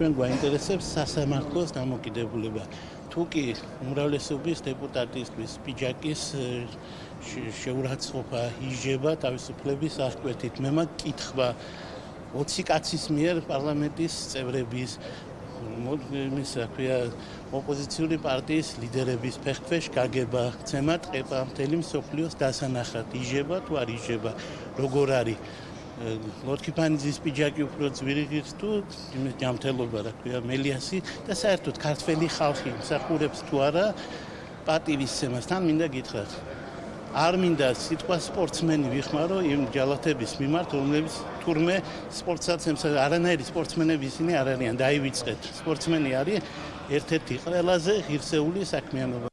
ჩვენ გვაინტერესებს სასამართლოს დამოკიდებულება. თუ კი უმრავლესობის დეპუტატისთვის პიჯაკის შეურაცხყოფა იჯება თავისუფლების აღკვეთით. მე მაგ კითხვა 20 კაცის მიერ პარლამენტის წევრების მის აქვია ოპოზიციური პარტიის ლიდერების ფეხქვეშ გაგება, ცემა ტყეპა მთელი მსოფლიოს დასანახად. იჯება თუ არ იჯება, როგორ არის? ლორკიფანიძის პიჯაკი უფრო ძვირიღიც თუ იმის ჯამთელობა რა ქვია მელიასი და საერთოდ ქართველი ხალხი მსახურებს თუ არა პატივისცემას თან მინდა გითხრათ. არ მინდა სიტყვა სპორტსმენი ვიხმარო იმ ჯალათების მიმართ რომლებიც თურმე სპორტსაცემს არანაირი სპორტსმენები ისინი არ არიან დაივიწყეთ. სპორტსმენი არის ერთ-ერთი ყველაზე ღირსეული საქმიანობა